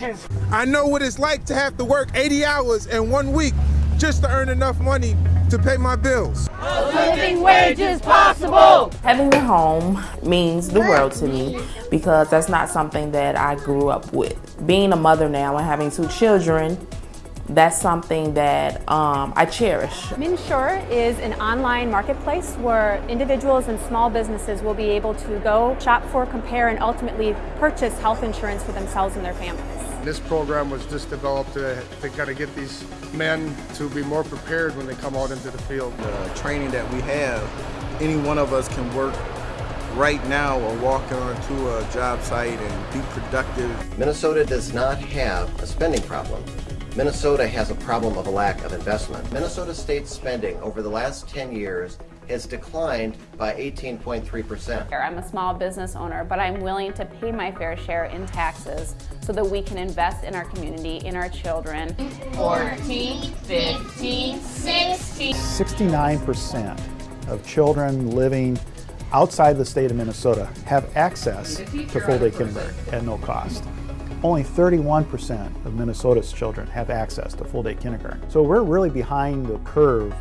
wages. I know what it's like to have to work 80 hours in one week just to earn enough money to pay my bills. A living wage is possible. Having a home means the world to me because that's not something that I grew up with. Being a mother now and having two children, that's something that um, I cherish. MnSure is an online marketplace where individuals and small businesses will be able to go shop for, compare, and ultimately purchase health insurance for themselves and their families. This program was just developed to, to kind of get these men to be more prepared when they come out into the field. The training that we have, any one of us can work right now or walk onto a job site and be productive. Minnesota does not have a spending problem. Minnesota has a problem of a lack of investment. Minnesota state spending over the last 10 years has declined by 18.3%. I'm a small business owner, but I'm willing to pay my fair share in taxes so that we can invest in our community, in our children. 14, 15, 16. 69% of children living outside the state of Minnesota have access to full-day kindergarten at no cost. Only 31% of Minnesota's children have access to full-day kindergarten. So we're really behind the curve